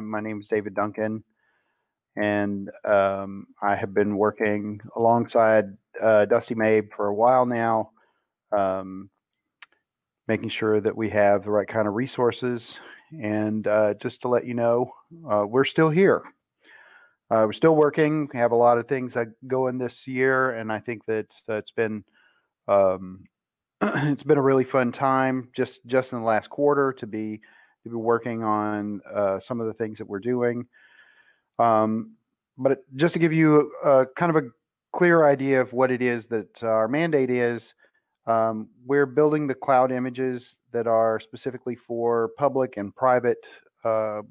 my name is David Duncan, and um, I have been working alongside uh, Dusty Mabe for a while now, um, making sure that we have the right kind of resources. And uh, just to let you know, uh, we're still here. Uh, we're still working. We have a lot of things that go in this year, and I think that it's been um, it's been a really fun time just just in the last quarter to be to be working on uh, some of the things that we're doing. Um, but just to give you a, kind of a clear idea of what it is that our mandate is, um, we're building the cloud images that are specifically for public and private uh,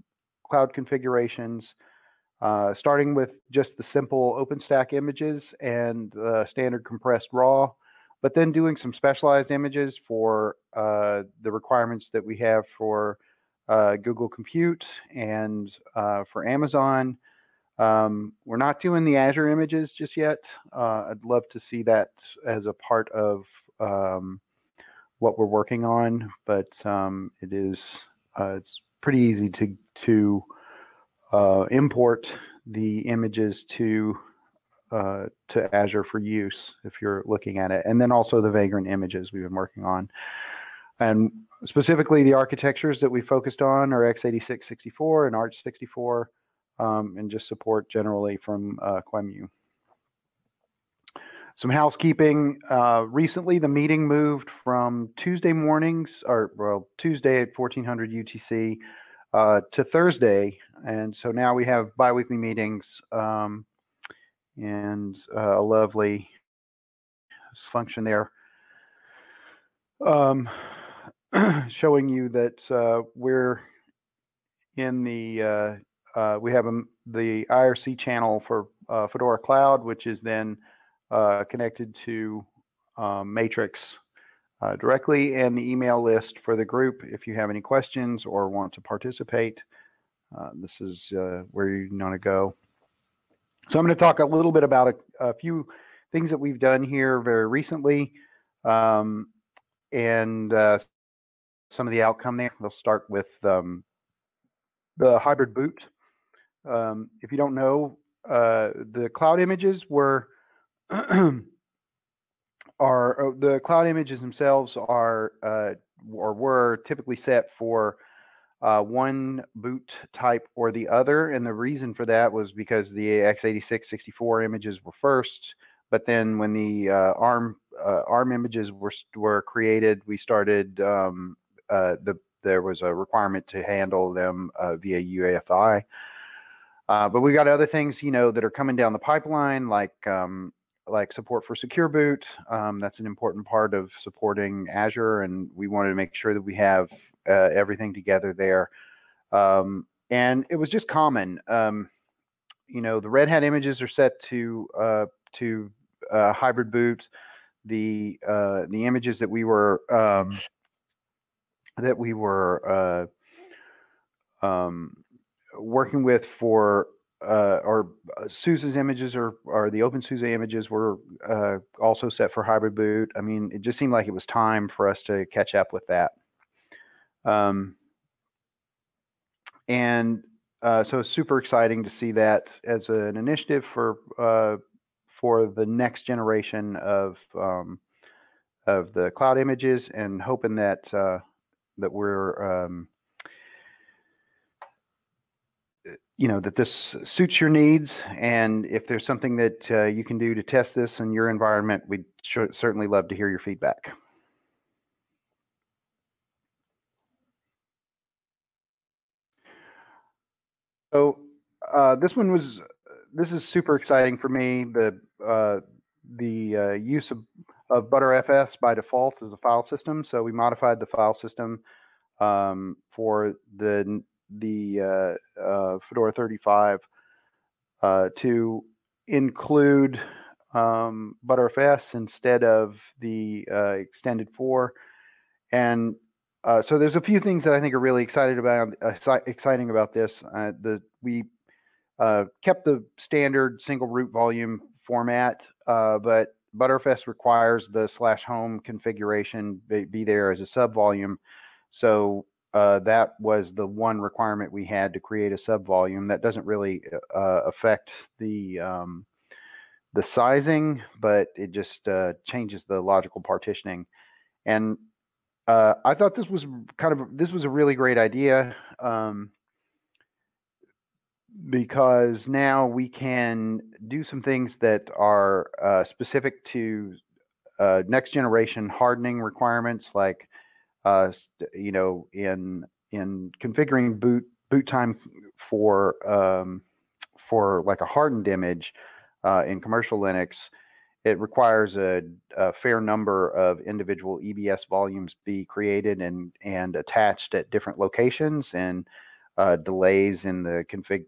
cloud configurations, uh, starting with just the simple OpenStack images and uh, standard compressed RAW, but then doing some specialized images for uh, the requirements that we have for uh, Google Compute and uh, for Amazon. Um, we're not doing the Azure images just yet. Uh, I'd love to see that as a part of um, what we're working on, but um, it is uh, it's pretty easy to to uh, import the images to uh, to Azure for use if you're looking at it, and then also the Vagrant images we've been working on. And specifically, the architectures that we focused on are x86 64 and aarch64, um, and just support generally from uh, QEMU. Some housekeeping. Uh, recently, the meeting moved from Tuesday mornings, or well, Tuesday at 1400 UTC, uh, to Thursday, and so now we have biweekly meetings um, and uh, a lovely function there. Um, showing you that uh, we're in the uh, uh, we have a, the IRC channel for uh, Fedora Cloud, which is then uh, connected to um, Matrix directly, and the email list for the group. If you have any questions or want to participate, this is where you want to go. So I'm going to talk a little bit about a, a few things that we've done here very recently. Um, and uh, some of the outcome there. We'll start with um, the hybrid boot. Um, if you don't know, uh, the cloud images were are uh, the cloud images themselves are uh, or were typically set for uh, one boot type or the other, and the reason for that was because the x86 64 images were first, but then when the uh, ARM uh, ARM images were were created, we started um, the there was a requirement to handle them uh, via UEFI. Uh, but we got other things, you know, that are coming down the pipeline, like um, like support for secure boot. Um, that's an important part of supporting Azure, and we wanted to make sure that we have uh, everything together there. Um, and it was just common. Um, you know, the Red Hat images are set to uh, to uh, hybrid boot. The the images that we were um, that we were uh, um, working with for uh, or uh, SUSE's images or, or the OpenSUSE images were uh, also set for hybrid boot. I mean, it just seemed like it was time for us to catch up with that. Um, and uh, so super exciting to see that as an initiative for uh, for the next generation of um, of the cloud images and hoping that uh, that we're um, uh, you know that this suits your needs and if there's something that uh, you can do to test this in your environment we'd certainly love to hear your feedback. So uh, this one was this is super exciting for me the uh, the uh, use of of Btrfs by default is a file system. So we modified the file system um, for the the uh, uh, Fedora 35 uh, to include um, Btrfs instead of the uh, extended 4. And uh, so there's a few things that I think are really excited about exciting about this. the we kept the standard single root volume format, but Btrfs requires the slash home configuration be, be there as a sub volume. So uh, that was the one requirement we had to create a subvolume. That doesn't really uh, affect the um, the sizing, but it just uh, changes the logical partitioning. And uh, I thought this was kind of this was a really great idea um, because now we can do some things that are uh, specific to uh, next generation hardening requirements, like uh, you know, in in configuring boot boot time for um, for like a hardened image uh, in commercial Linux, it requires a, a, fair number of individual EBS volumes be created and and attached at different locations, and uh, delays in the config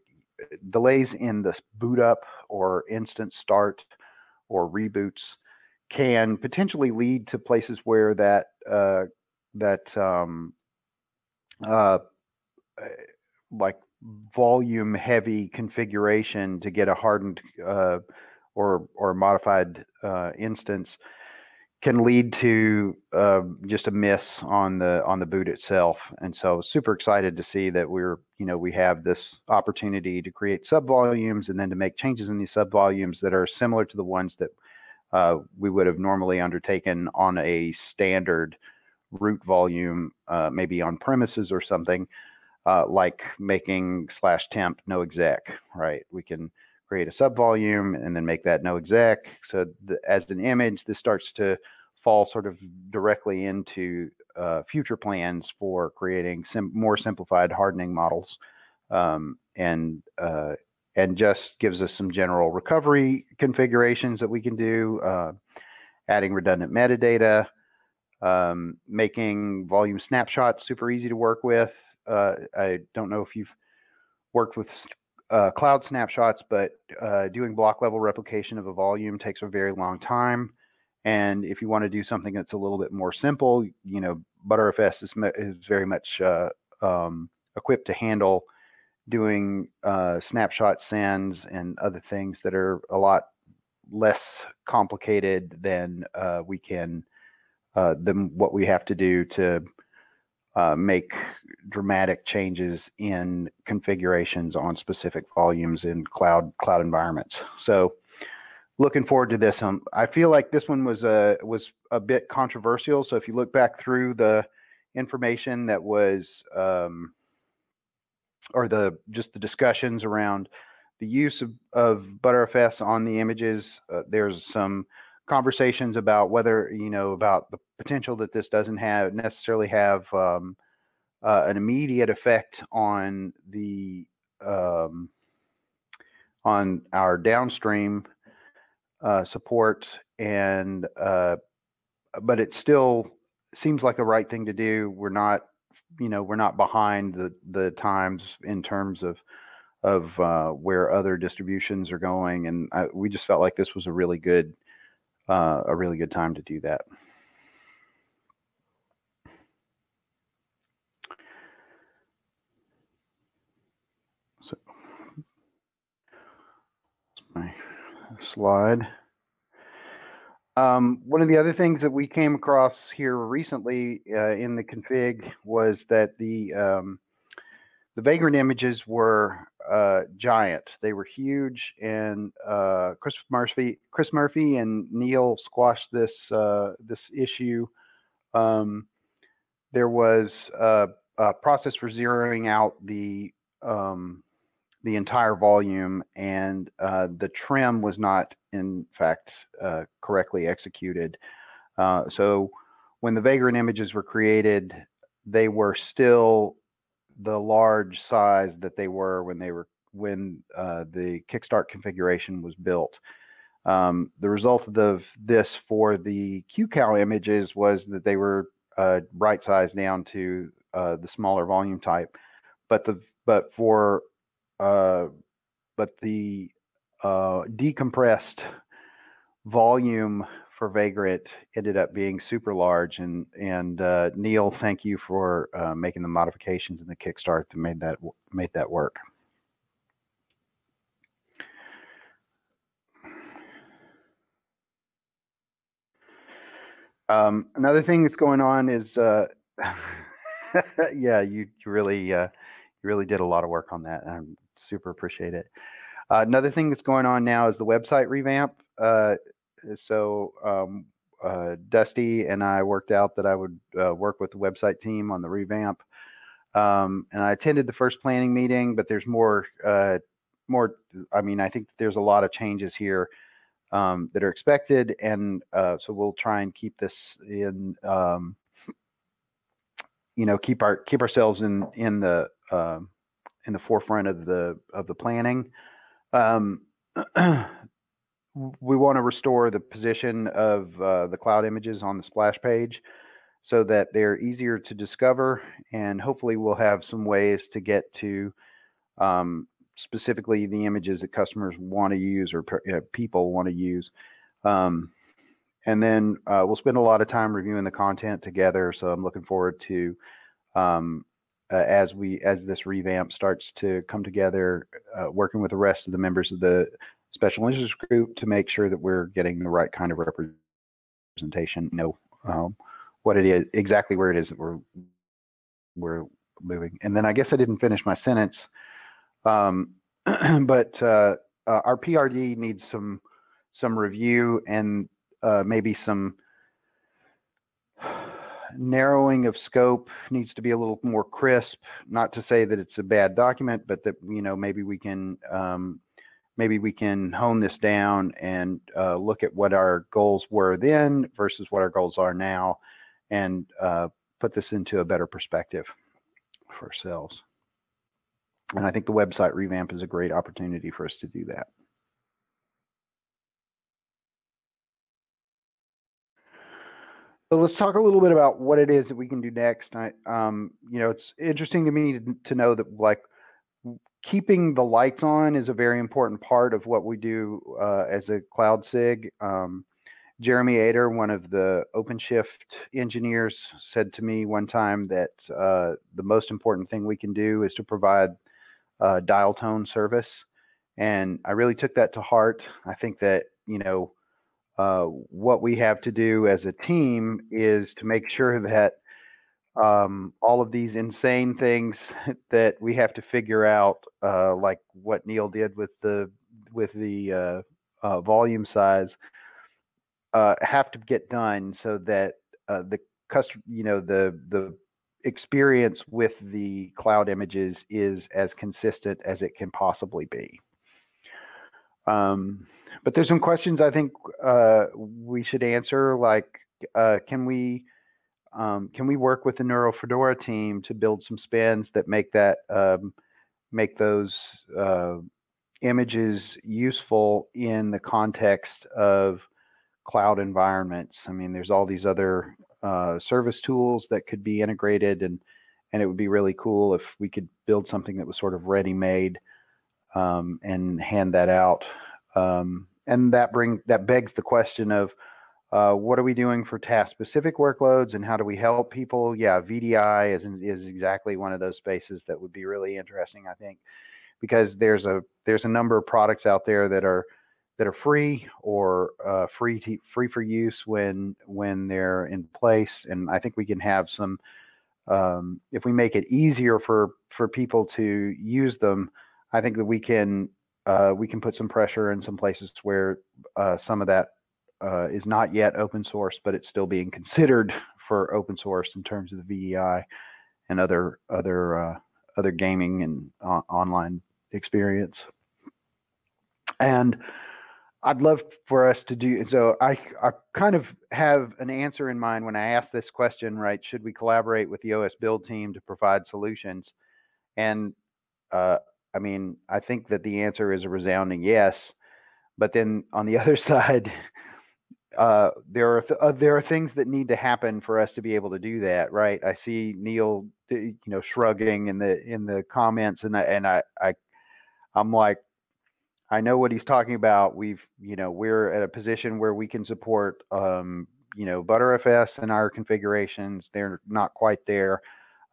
delays in the boot up or instant start or reboots can potentially lead to places where that uh, that um, uh, eh, like volume heavy configuration to get a hardened uh, or or modified uh, instance can lead to uh, just a miss on the on the boot itself. And so super excited to see that we're you know we have this opportunity to create subvolumes and then to make changes in these subvolumes that are similar to the ones that uh, we would have normally undertaken on a standard root volume, uh, maybe on premises or something, uh, like making slash temp no exec, right? We can create a subvolume and then make that no exec. So the, as an image, this starts to fall sort of directly into uh, future plans for creating sim more simplified hardening models. Um, and uh, and just gives us some general recovery configurations that we can do, uh, adding redundant metadata, um, making volume snapshots super easy to work with. Uh, I don't know if you've worked with uh, cloud snapshots, but uh, doing block level replication of a volume takes a very long time. And if you want to do something that's a little bit more simple, you know, Btrfs is, is very much uh, um, equipped to handle doing uh, snapshot sends and other things that are a lot less complicated than uh, we can uh, than what we have to do to uh, make dramatic changes in configurations on specific volumes in cloud cloud environments. So looking forward to this. Um, I feel like this one was a was a bit controversial. So if you look back through the information that was um, or the just the discussions around the use of, of Btrfs on the images. Uh, there's some conversations about whether you know about the potential that this doesn't have necessarily have um, uh, an immediate effect on the um, on our downstream uh, support and uh, but it still seems like the right thing to do. We're not you know we're not behind the the times in terms of of uh, where other distributions are going, and I, we just felt like this was a really good uh, a really good time to do that. So my slide. Um, one of the other things that we came across here recently uh, in the config was that the um, the vagrant images were uh, giant. They were huge, and uh, Chris Murphy, Chris Murphy, and Neal squashed this uh, this issue. Um, there was a, a, process for zeroing out the um, the entire volume, and uh, the trim was not, in fact, uh, correctly executed. Uh, so when the Vagrant images were created, they were still the large size that they were when they were when uh, the Kickstart configuration was built. Um, the result of the, this for the QCOW images was that they were uh, right sized down to uh, the smaller volume type, but the but for uh, but the uh, decompressed volume for Vagrant ended up being super large. And and uh, Neal, thank you for uh, making the modifications in the Kickstart that made that made that work. Um, another thing that's going on is uh, yeah, you, you really uh, you really did a lot of work on that. I super appreciate it. Uh, another thing that's going on now is the website revamp. Uh, so um, uh, Dusty and I worked out that I would uh, work with the website team on the revamp. Um, and I attended the first planning meeting, but there's more, uh, more. I mean, I think there's a lot of changes here um, that are expected, and uh, so we'll try and keep this in. Um, you know, keep our keep ourselves in in the um, in the forefront of the of the planning. We want to restore the position of uh, the cloud images on the splash page so that they're easier to discover and hopefully we'll have some ways to get to um, specifically the images that customers want to use or uh, people want to use. Um, and then uh, we'll spend a lot of time reviewing the content together so i'm looking forward to um, uh, as we as this revamp starts to come together, uh, working with the rest of the members of the special interest group to make sure that we're getting the right kind of representation. Know um, what it is exactly where it is that we're we're moving. And then I guess I didn't finish my sentence, um, but uh, uh our PRD needs some some review and uh, maybe some narrowing of scope needs to be a little more crisp. Not to say that it's a bad document, but that you know maybe we can um, maybe we can hone this down and uh, look at what our goals were then versus what our goals are now, and uh, put this into a better perspective for ourselves. And I think the website revamp is a great opportunity for us to do that. So let's talk a little bit about what it is that we can do next. I, um, you know, it's interesting to me to, to, know that like keeping the lights on is a very important part of what we do uh, as a cloud SIG. Um, Jeremy Eder, one of the OpenShift engineers, said to me one time that uh, the most important thing we can do is to provide uh, dial tone service. And I really took that to heart. I think that, you know, uh, what we have to do as a team is to make sure that um, all of these insane things that we have to figure out, uh, like what Neal did with the with the uh, uh volume size, uh, have to get done so that the customer, you know, the the experience with the cloud images is as consistent as it can possibly be. Um, but there's some questions I think uh, we should answer, like uh, can we um, can we work with the NeuroFedora team to build some spins that make that um, make those uh, images useful in the context of cloud environments? I mean, there's all these other uh, service tools that could be integrated, and and it would be really cool if we could build something that was sort of ready-made um, and hand that out um, and that bring that begs the question of uh, what are we doing for task specific workloads and how do we help people? Yeah, VDI is is exactly one of those spaces that would be really interesting, I think, because there's a there's a number of products out there that are that are free or uh, free to, free for use when when they're in place, and I think we can have some um, if we make it easier for for people to use them. I think that we can uh, we can put some pressure in some places where uh, some of that uh, is not yet open source, but it's still being considered for open source in terms of the VDI and other other uh, other gaming and online experience. And I'd love for us to do so. I I kind of have an answer in mind when I ask this question. Right? Should we collaborate with the OSBuild team to provide solutions? And uh, I mean, I think that the answer is a resounding yes. But then on the other side, uh, there are th- uh, there are things that need to happen for us to be able to do that, right? I see Neal, you know, shrugging in the in the comments, and I, and I, I I'm like, I know what he's talking about. We've, you know, we're at a position where we can support, um, you know, Btrfs and our configurations. They're not quite there.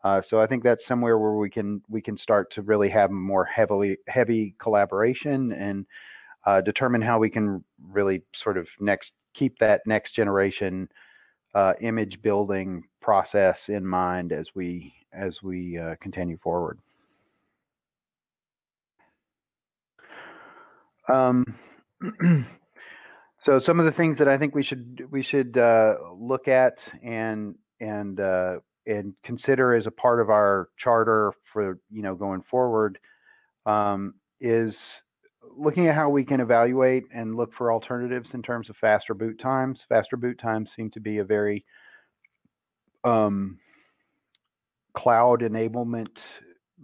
Uh, so I think that's somewhere where we can we can start to really have more heavily heavy collaboration and uh, determine how we can really sort of next keep that next generation uh, image building process in mind as we as we uh, continue forward. Um, so some of the things that I think we should we should uh, look at and and uh, and consider as a part of our charter for you know going forward um, is looking at how we can evaluate and look for alternatives in terms of faster boot times. Faster boot times seem to be a very um, cloud enablement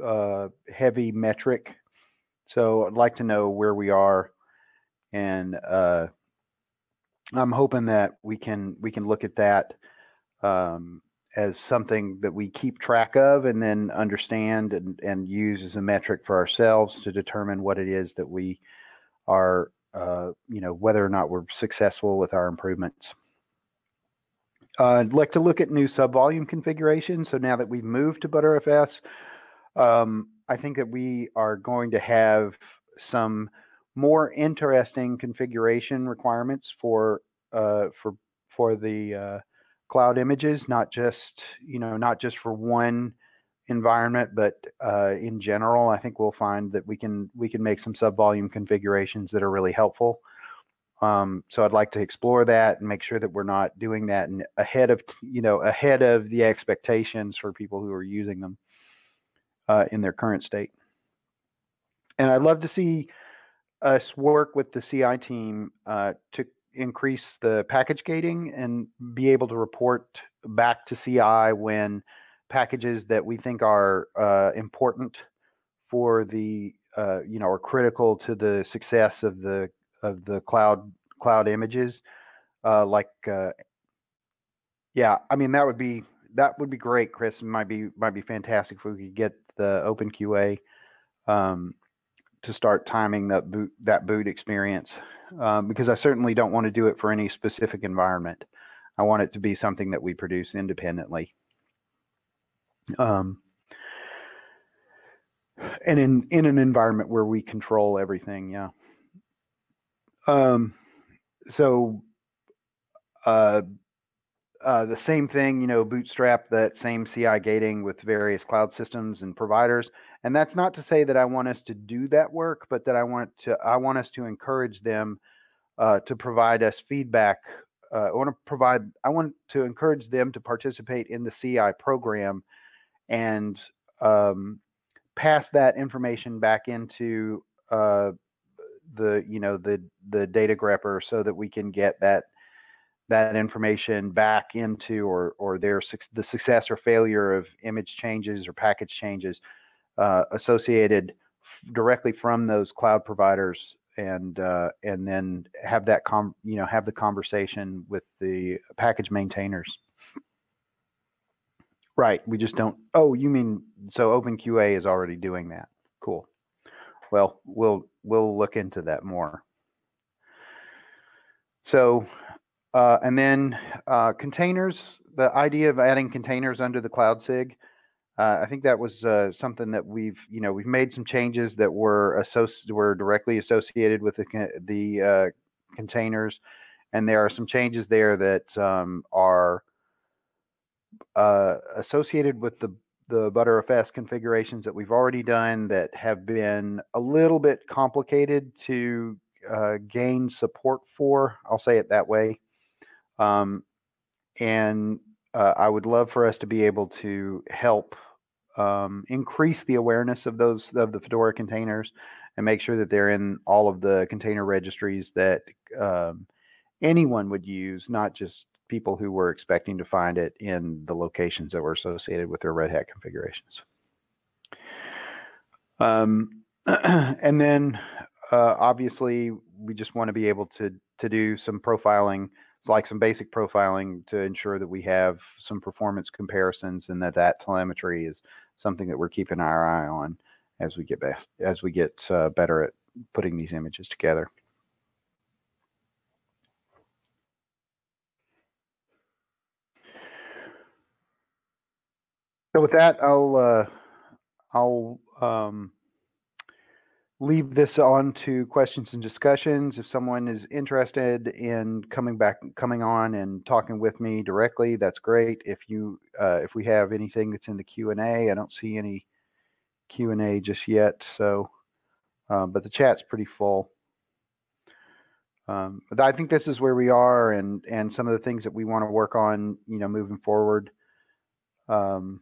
uh, heavy metric. So I'd like to know where we are, and uh, I'm hoping that we can we can look at that um, as something that we keep track of and then understand and, and use as a metric for ourselves to determine what it is that we are, uh, you know, whether or not we're successful with our improvements. Uh, I'd like to look at new subvolume configurations. So now that we've moved to Btrfs, um, I think that we are going to have some more interesting configuration requirements for uh, for for the uh, cloud images, not just you know not just for one environment, but uh, in general. I think we'll find that we can we can make some subvolume configurations that are really helpful. Um, so I'd like to explore that and make sure that we're not doing that and ahead of you know ahead of the expectations for people who are using them uh, in their current state. And I'd love to see us work with the CI team uh, to increase the package gating and be able to report back to CI when packages that we think are uh, important for the uh, you know are critical to the success of the of the cloud cloud images uh, like uh, yeah i mean that would be that would be great chris might be might be fantastic if we could get the openqa um, to start timing that boot that boot experience um, because i certainly don't want to do it for any specific environment. I want it to be something that we produce independently. Um, and in in an environment where we control everything yeah. Um, so uh, uh, the same thing, you know, bootstrap that same CI gating with various cloud systems and providers. And that's not to say that I want us to do that work, but that I want to I want us to encourage them uh, to provide us feedback. Uh, I want to provide I want to encourage them to participate in the CI program and um, pass that information back into uh, the you know the the datagrepper so that we can get that that information back into or or their the success or failure of image changes or package changes uh, associated directly from those cloud providers and uh, and then have that com you know have the conversation with the package maintainers. Right we just don't oh you mean so openqa is already doing that. Cool. Well we'll we'll look into that more. So uh, and then uh, containers, the idea of adding containers under the Cloud SIG, uh, I think that was uh, something that we've, you know, we've made some changes that were associ- were directly associated with the the uh, containers, and there are some changes there that um, are uh, associated with the the Btrfs configurations that we've already done that have been a little bit complicated to gain support for. I'll say it that way. Um, and uh, I would love for us to be able to help um, increase the awareness of those of the Fedora containers and make sure that they're in all of the container registries that um, anyone would use, not just people who were expecting to find it in the locations that were associated with their Red Hat configurations. Um, and then uh, obviously we just want to be able to to do some profiling like some basic profiling to ensure that we have some performance comparisons and that that telemetry is something that we're keeping our eye on as we get best as we get uh, better at putting these images together. So with that, I'll uh, I'll um, leave this on to questions and discussions. If someone is interested in coming back, coming on and talking with me directly, that's great. If you, uh, if we have anything that's in the Q and A, I don't see any Q and A just yet. So, uh, but the chat's pretty full. Um, I think this is where we are, and and some of the things that we want to work on, you know, moving forward. Um,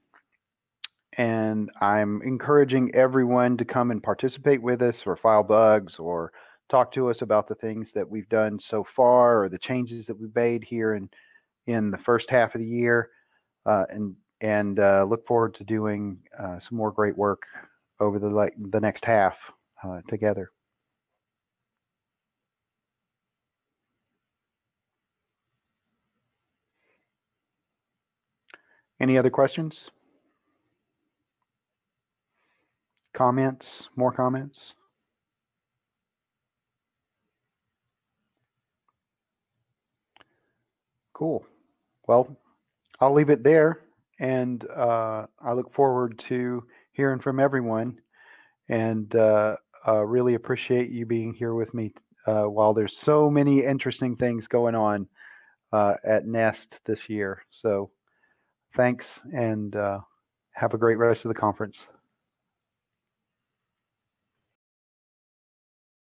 and I'm encouraging everyone to come and participate with us or file bugs or talk to us about the things that we've done so far or the changes that we've made here in in the first half of the year uh, and and uh, look forward to doing uh, some more great work over the like the next half uh, together. Any other questions? Comments? More comments? Cool. Well, I'll leave it there, and uh, I look forward to hearing from everyone, and uh, uh, really appreciate you being here with me uh, while there's so many interesting things going on uh, at Nest this year. So thanks, and uh, have a great rest of the conference.